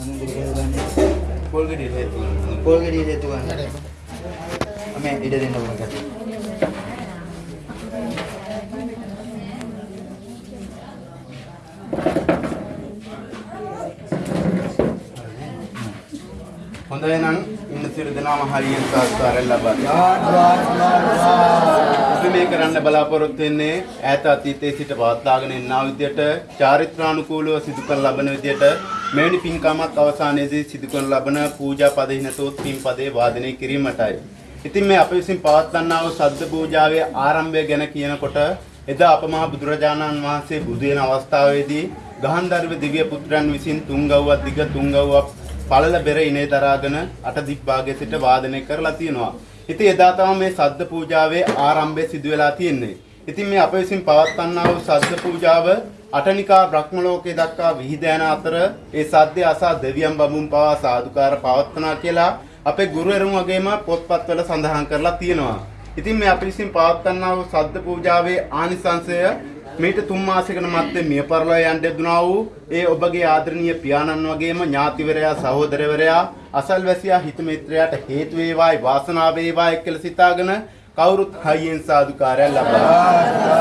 පොල් ගෙඩිය හේතු ගන්න. පොල් ගෙඩිය හේතු ගන්න. මේ ඉඩ දෙන්න ඕන ගැට. හොඳයි නම් ඉන්න සියලු දෙනාම හරියෙන් සාස්කාරයෙන් ලබා අපි මේ කරන්න බලාපොරොත්තු වෙන්නේ ඈත අතීතයේ සිට පවත්වාගෙන එනා විදියට චාරිත්‍රානුකූලව සිදු කරන ලබන විදියට මෙවැනි පින්කමක් අවසානයේදී සිදු කරන ලබන පූජා පද හිනතොත් පින් පදේ වාදනය කිරීමටයි. ඉතින් මේ අප විසින් පවත්වන්නා වූ සද්ද පූජාවේ ආරම්භය ගැන කියනකොට එදා අප මහ බුදුරජාණන් වහන්සේ බුදු වෙන අවස්ථාවේදී ගහන්දර්ව දිව්‍ය පුත්‍රයන් විසින් තුන්ගව්වක් දිග තුන්ගව්වක් පළල බෙර ඉනේ දරාගෙන අට දික් භාගයේ සිට වාදනය කරලා තියෙනවා. ඉතින් එදා තමයි මේ සද්ද පූජාවේ ආරම්භය සිදු වෙලා තියෙන්නේ. ඉතින් මේ අප විසින් පවත්වන්නා වූ සද්ද පූජාව අටනිකා බ්‍රහ්ම ලෝකයේ දක්වා විහිද යන අතර ඒ සද්දය අසා දෙවියන් බඹුන් පවා සාදුකාර පවත්වනා කියලා අපේ ගුරුවරුන් වගේම පොත්පත්වල සඳහන් කරලා තියෙනවා. ඉතින් මේ අපි විසින් පවත්වන්නා වූ සද්ද පූජාවේ ආනිසංසය මීට තුන් මාසයකට මත්තේ මිය පරලෝ යන්න දුනා වූ ඒ ඔබගේ ආදරණීය පියාණන් වගේම ඥාතිවරයා සහෝදරවරයා අසල්වැසියා හිත මිත්‍රයාට හේතු වේවායි වාසනාව වේවායි කියලා සිතාගෙන කවුරුත් හයියෙන් සාදුකාරයක් ලබා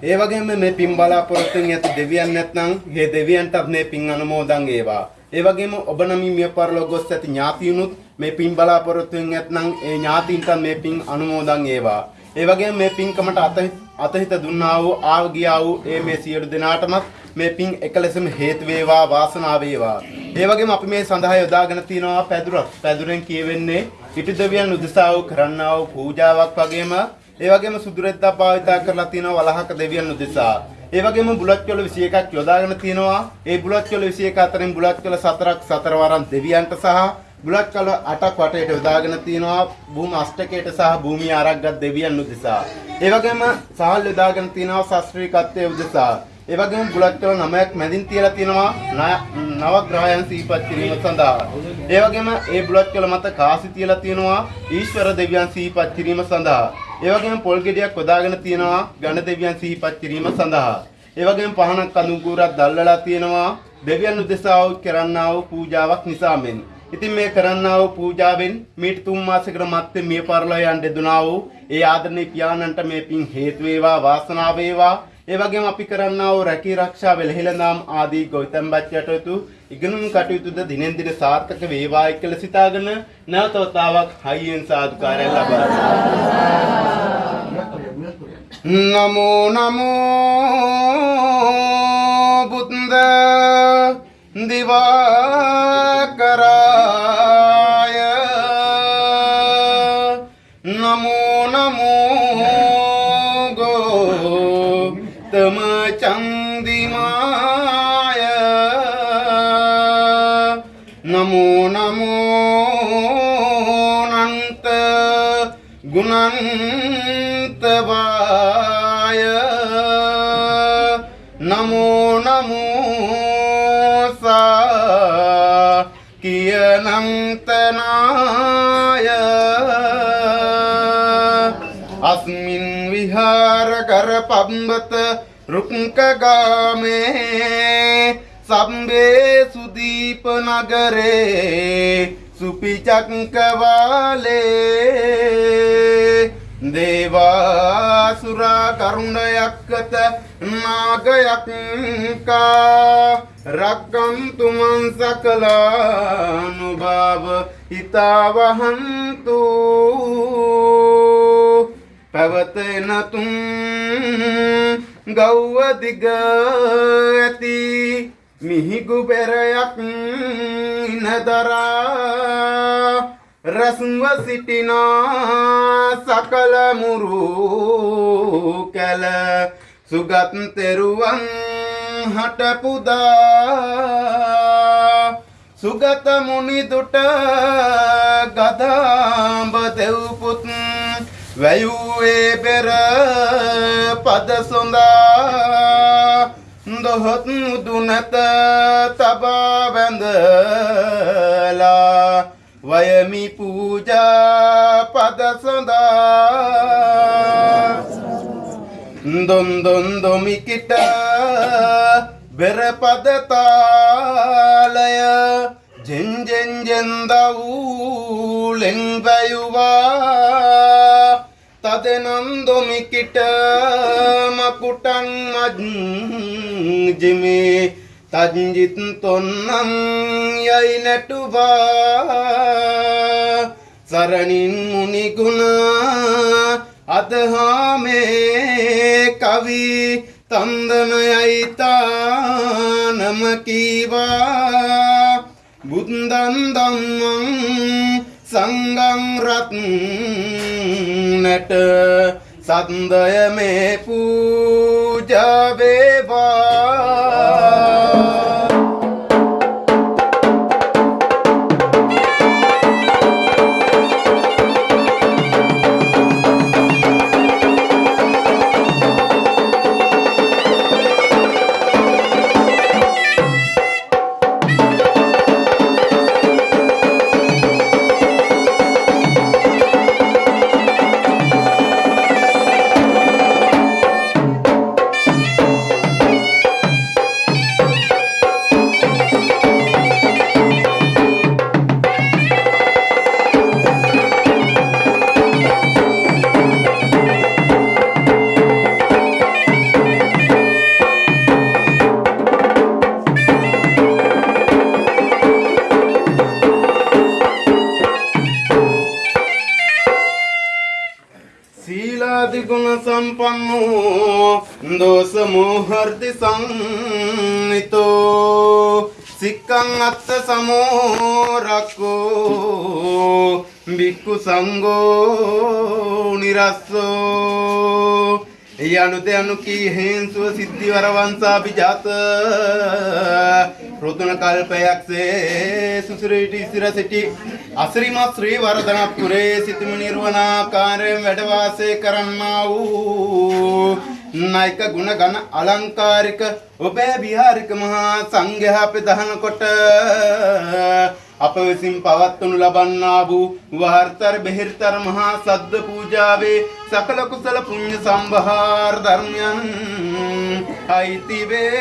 ඒ වගේම මේ පින් බලාපොරොත්තුෙන් ඇති දෙවියන් නැත්නම් මේ දෙවියන්ටත් මේ පින් අනුමෝදන් වේවා. ඒ වගේම ඔබ නමින් මිය පරලෝ ගොස් ඇති ඥාතියුනුත් මේ පින් බලාපොරොත්තුෙන් ඇත්නම් ඒ ඥාතීන්ට මේ පින් අනුමෝදන් වේවා. ඒ වගේම මේ පින්කමට අත අතහිත දුන්නා වූ ආව ගියා වූ ඒ මේ සියලු දෙනාටමත් මේ පින් එකලෙසම හේතු වේවා වාසනාව වේවා. ඒ වගේම අපි මේ සඳහා යොදාගෙන තිනවා පැදුරක්. පැදුරෙන් කියවෙන්නේ ඉටි දෙවියන් උදෙසා වූ කරන්නා වූ පූජාවක් වගේම ඒ වගේම සුදුරෙද්දා භාවිතා කරලා තිනවා වලහක දෙවියන් උදෙසා. ඒ වගේම බුලත් චොල 21ක් යොදාගෙන තිනවා. ඒ බුලත් චොල 21 අතරින් බුලත් චොල 4ක් සතර වරන් දෙවියන්ට සහ බුලත් චොල 8ක් වටේට යොදාගෙන තිනවා. භූම අෂ්ටකයට සහ භූමිය ආරක්ගත් දෙවියන් උදෙසා. ඒ වගේම සහල් යොදාගෙන තිනවා ශාස්ත්‍රීයකත්වයේ උදෙසා. ඒ වගේම බුලත් චොල 9ක් මැදින් තියලා තිනවා නව ග්‍රහයන් සිහිපත් කිරීම සඳහා. ඒ වගේම ඒ බුලත් චොල මත කාසි තියලා තිනවා ඊශ්වර දෙවියන් සිහිපත් කිරීම සඳහා. ඒ වගේම පොල් ගෙඩියක් යොදාගෙන තියෙනවා ගණ දෙවියන් සිහිපත් කිරීම සඳහා. ඒ වගේම පහනක් කඳුකුරක් දැල්වලා තියෙනවා දෙවියන් උදෙසා වූ කරන්නා වූ පූජාවක් නිසාමෙන්. ඉතින් මේ කරන්නා වූ පූජාවෙන් මීට තුන් මාසයකට මත්තේ මිය පරලෝ යන්න දෙදුනා වූ ඒ ආදරණීය පියාණන්ට මේ පින් හේතු වේවා වාසනාව වේවා. ඒ වගේම අපි කරන්නා වූ රැකී ආරක්ෂා වෙලහෙළඳාම් ආදී ගෞතම බච්චටතු ඉගෙනුම් කටයුතුද දිනෙන් දින සාර්ථක වේවායි කියලා සිතාගෙන නැවත වතාවක් හයියෙන් සාදුකාරය ලබා නමෝ නමෝ බුද්ද දිවාකරාය කියනන්තනාය අස්මින් විහාර කර පම්බත රුක්කගාමේ සම්බේ සුදීප නගරේ සුපිචක්කවාලේ. දේවාසුරා කරුණයක්කත නාගයක්කා රක්කන්තුමන් සකලානුභාව හිතාවහන්තු. පැවතෙනතුන් ගෞව දිග ඇති. මිහිගු පෙරයක් ඉනදරා. රසුව සිටිනා සකල මුරු කැල. සුගත් තෙරුවන් හට පුදා. සුගත මුනි දුට ගදාඹ දෙව්පුත් වැයුවේ පෙර පද සොඳා. දොහොත් දුනත තබා වැඳලා වයමි පූජා පද සොඳා. දොන් දොන් දොමිකිට බෙරපද තාලය ජෙන්ජෙන් ජෙන්දවූලෙන් වැයුවා. තදනන්දොමිකිට මකුටන් මජ්ජිමේ තජ්ජිත් තොන්නම් යයි නැටුවා. සරණින් මුනිගුණ අදහාමේ කවි තන්දනයයිතානම කීවා. බුද්දන් දම්මං සංගං රත්නට සන්දය මේ පූජාවේවා සම්පන්නෝ දෝස මෝහර්ති සංනිතෝ සික්කං අත්ත සමෝරක්කෝ බික්කු සංගෝ නිරස්සෝ ඒ අනුත අනු කී හේන්සුව සිද්ධි වරවංසා පිජාත. රොතුන කල්පයක්සේ සුසුරේට ඉසිර සිටි අසිරිමත් ශ්‍රී වරදනපුරේ සිතුම නිර්වනාකාරයෙන් වැඩ වාසය කරන්නා වූ නායක ගුණ ගණ අලංකාරික ඔබේ විහාරික මහා සංඝයා ප්‍රධාන කොට අප විසින් පවත්වනු ලබන්නා වූ වහර්තර බෙහෙර්තර මහා සද්ද පූජාවේ සකල කුසල පුණ්‍ය සම්භාර ධර්මයන් අයිති වේවා.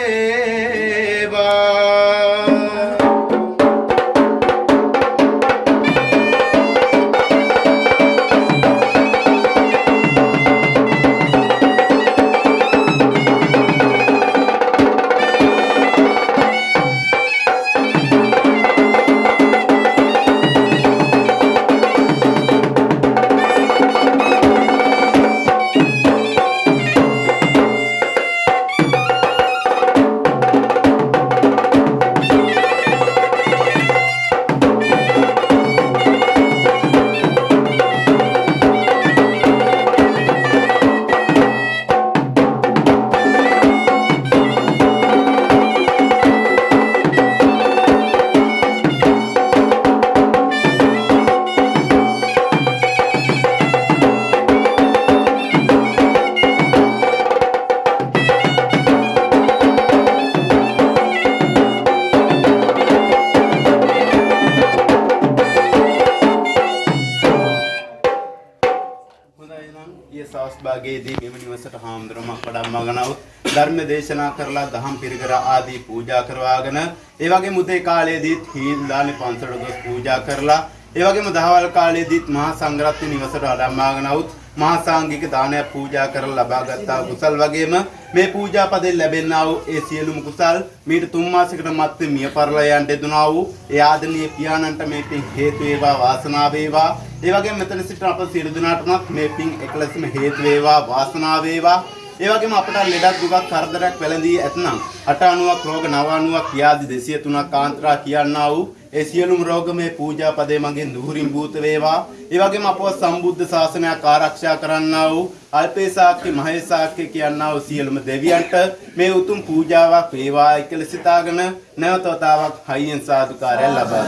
ධර්ම දේශනා කරලා දහම් පිරිකර ආදී පූජා කරවාගෙන ඒ වගේම උදේ කාලයේදීත් හීල් දානේ පන්සලට ගොස් පූජා කරලා ඒ වගේම දහවල් කාලයේදීත් මහා සංඝරත්න නිවසට වඩම්මා ගනවුත් මහා සාංගික දානයක් පූජා කරලා ලබාගත්තා කුසල් වගේම මේ පූජා පදයෙන් ලැබෙනා වූ ඒ සියලුම කුසල් මීට තුන් මාසයකට මත්තේ මිය පරලා යන්න දෙදුනා වූ ඒ ආදරණීය පියාණන්ට මේ පින් හේතු වේවා වාසනාව වේවා. ඒ වගේම මෙතන සිටින අප සියලු දෙනාටමත් මේ පින් එකලසම හේතු වේවා වාසනාව වේවා. ඒ වගේම අපට ලෙඩක් දුකක් කරදරයක් වැළඳී ඇතනම් 890ක් රෝග 990ක් කියාදි 203ක් කාන්තරා කියන්නා වූ ඒ සියලුම රෝග මේ පූජා පදේ මගෙන් දුහුරින් භූත වේවා. ඒ වගේම අපව සම්බුද්ධ ශාසනයක් ආරක්ෂා කරන්නා වූ අල්පේසාක්‍ය මහේසාක්‍ය කියන්නා වූ සියලුම දෙවියන්ට මේ උතුම් පූජාවක් වේවා කියලා සිතාගෙන නැවත වතාවක් හයියෙන් සාදුකාරය ලබා.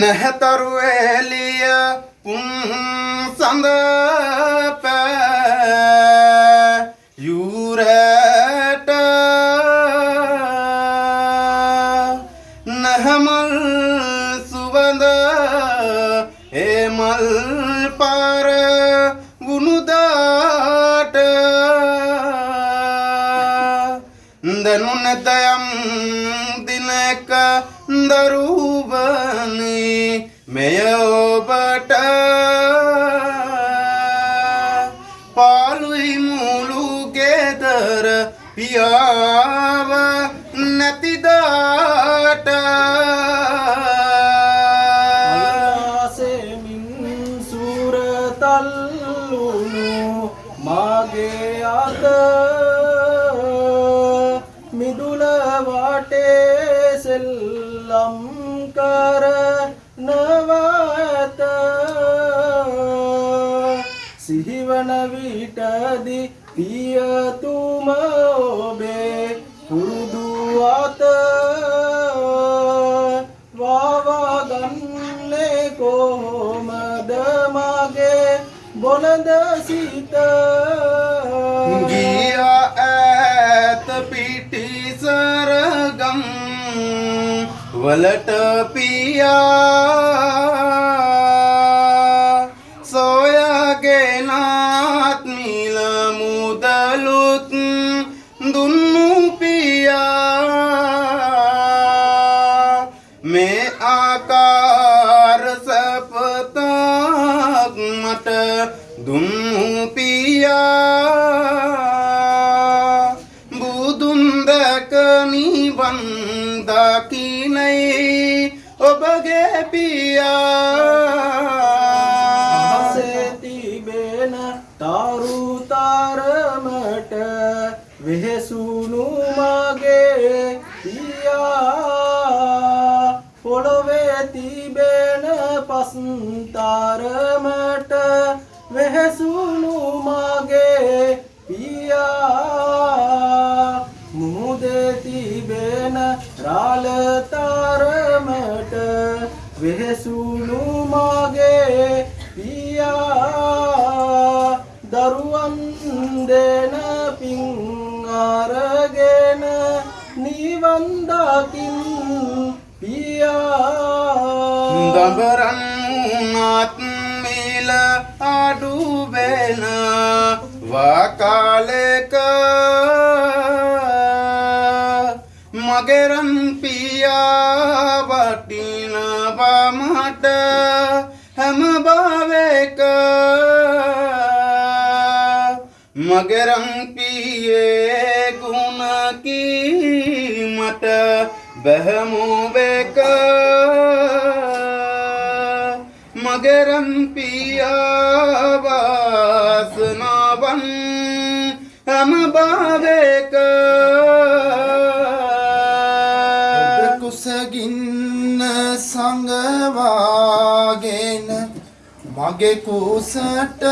නැහතරු එලිය පුන් සඳ පෑ යුරට නැහමල් සුවඳ ඒමල් පාර වුණුදාට නැතයම් දිනක දරුවනේ. මෙය ඔබට පාලුයි මුළු ගෙදර පියාව නැතිදාට සිහිවන විටදි පියතුම ඔබේ පුරුදු අත වාවාගන්නේ කොහොමද මගේ බොලද සිත? ගියා ඈත පිටිසරගම් වලට පියා පොළොවේ තිබෙන පස් තරමට වෙහෙසුණු මගේ පියා. මුහුදේ තිබෙන රාල තරමට වෙහෙසුණු මගේ පියා. දරුවන් දෙන පින් අරගෙන නිවන් දකින් පියා දඹරන් උනත් මිල අඩු වෙන වකාලෙක. මගෙරන් පියා වටිනවා මට හැම භාවයක. මගෙරන් පියේ ගුණ කීමට බැහැමුවක මගෙරන් පියාවාසනාවන් හැම භාවයක. කුසගින්න සංගවාගෙන මගේ කුසට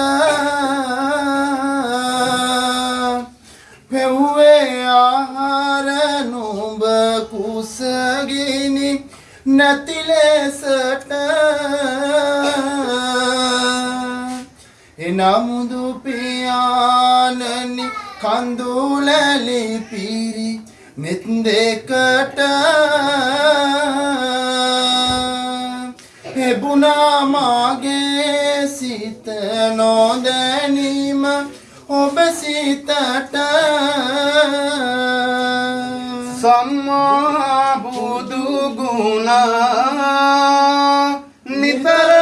නැති ලෙසට එනමුදු පියාණනි කඳුලලි පිරි මෙත් දෙකට. එබුණා මාගේ සිත නොදැනීම ඔබ සිතට. සම්මා බුදු ගුණ නිතර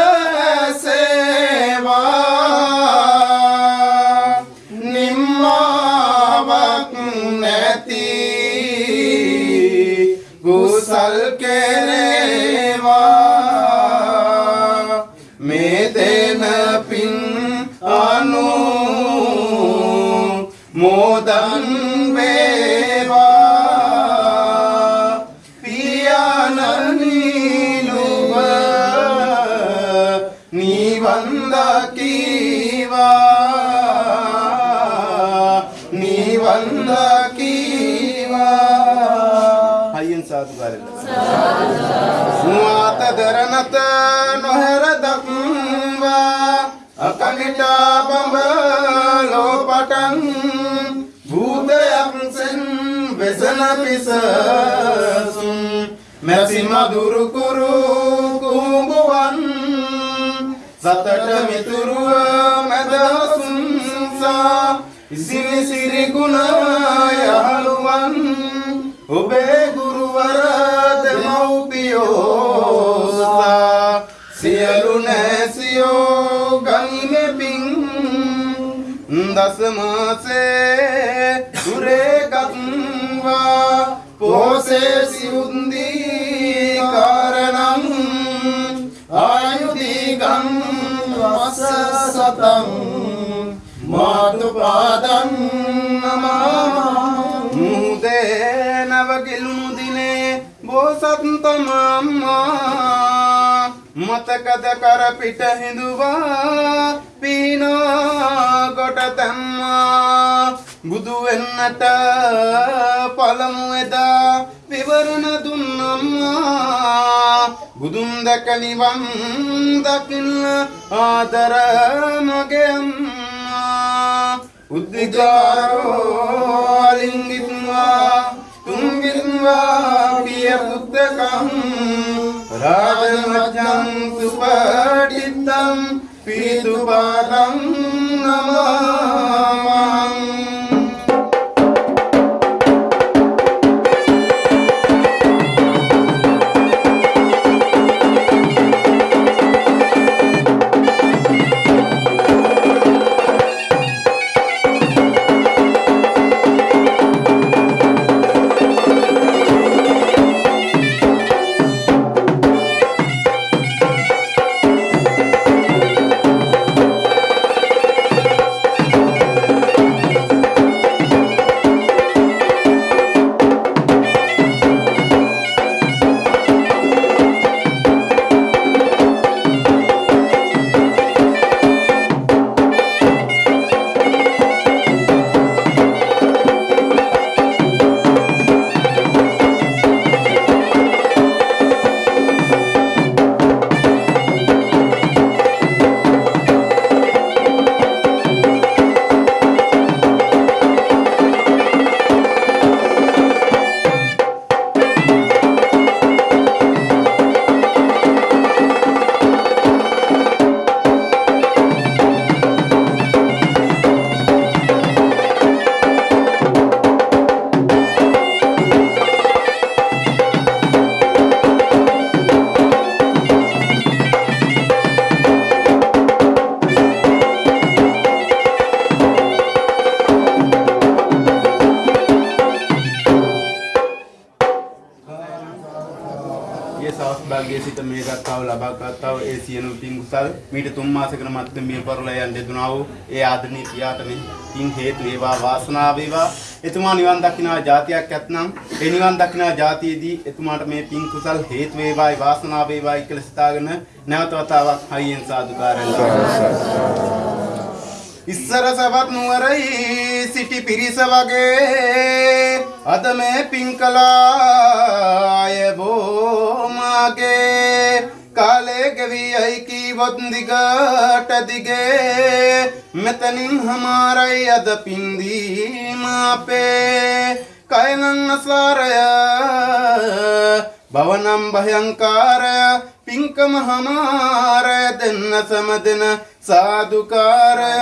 සේවා. නිම්මාවක් නැති කුසල් කෙරේවා. මේ දෙන පින් අනු මෝදන් අකනිටා බඹලෝ පටන් භූතයක් සෙන් වෙසන පිසසුන් මැසි මදුරු කුරු කුඹුවන් සතට මිතුරුව මැදහසුන්සා ඉසිනි සිරි ගුණ යහළුවන් ඔබේ ගුරුවර දෙමව්පියෝසා දසමාසේ දුරේගත්වා පෝසේ සියුන්දී කාරණං ආයුධීගං වස සතං මාතුපාදං නමා මුහුදේ නවගිලුණු දිනේ බෝසත්තමම්මා මතකද කර පිට හිඳුවා. පීනෝ කොට තැම්මා බුදු වෙන්නට පළමු එදා විවරණ දුන්නම්මා. බුදුන් දැක නිවන් දකින්න ආදර මගේ අම්මා. උද්දිකාරෝ අලිංගිත්වා තුන්ගිත්වා පිය පුත්තකම් රාජමජ්ජං සුපටිත්තම් පිරිතුපාදං නමං සවස් භාගයේ සිට මේ ගත්තාව ලබා ගත්තාව ඒ සියලු පින් කුසල් මීට තුන් මාසයකට මත්තේ මිය පරලා යන්න දෙදුනා වූ ඒ ආදරණීය පියාට මේ පින් හේතු වේවා වාසනාව වේවා. එතුමා නිවන් දකිනා જાතියක් ඇත්නම් ඒ නිවන් දකිනා જાතියේදී එතුමාට මේ පින් කුසල් හේතු වේවායි වාසනාව වේවායි කියලා සිතාගෙන නැවත වතාවක් හයියෙන් සාදුකාරයන් ඉස්සර සවත් නුවරයි සිටි පිරිස වගේ අද මේ පින්කලාය බෝමාගේ කාලේ ගෙවියයි කීවොත් දිගට දිගේ. මෙතනින් හමාරයි අද පින්දීම අපේ. කයනන් අසාරය භවනම් භයංකාරය පින්කම හමාරය දෙන්න සමදෙන සාදුකාරය.